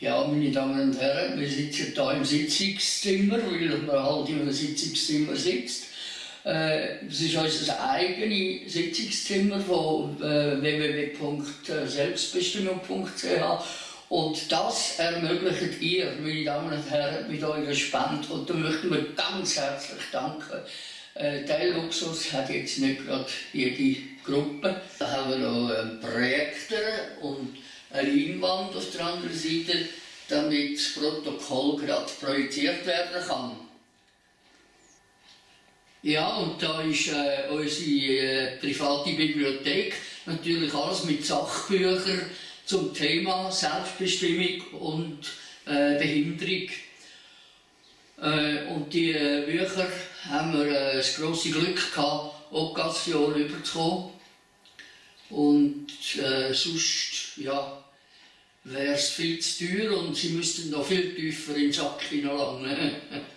Ja, meine Damen und Herren, wir sitzen hier im Sitzungszimmer, weil man halt einem Sitzungszimmer sitzt. Äh, es ist unser eigenes Sitzungszimmer von äh, www.selbstbestimmung.ch und das ermöglicht ihr, meine Damen und Herren, mit eurer Spende. Und da möchten wir ganz herzlich danken. Äh, der Luxus hat jetzt nicht gerade jede Gruppe. Da haben wir noch und eine Leinwand auf der anderen Seite, damit das Protokoll gerade projiziert werden kann. Ja, und da ist äh, unsere äh, private Bibliothek, natürlich alles mit Sachbüchern zum Thema Selbstbestimmung und äh, Behinderung. Äh, und die äh, Bücher haben wir äh, das grosse Glück gehabt, Okkasion überzukommen. Und sonst, ja, wäre es viel zu teuer und sie müssten noch viel tiefer in den Sack hineinlangen.